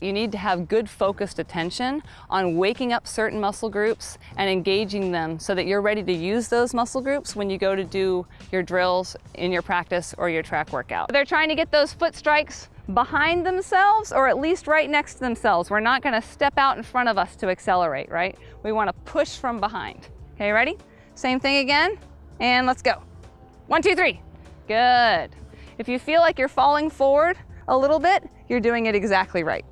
You need to have good focused attention on waking up certain muscle groups and engaging them so that you're ready to use those muscle groups when you go to do your drills in your practice or your track workout. They're trying to get those foot strikes behind themselves or at least right next to themselves. We're not gonna step out in front of us to accelerate, right? We wanna push from behind. Okay, ready? Same thing again, and let's go. One, two, three. Good. If you feel like you're falling forward a little bit, you're doing it exactly right.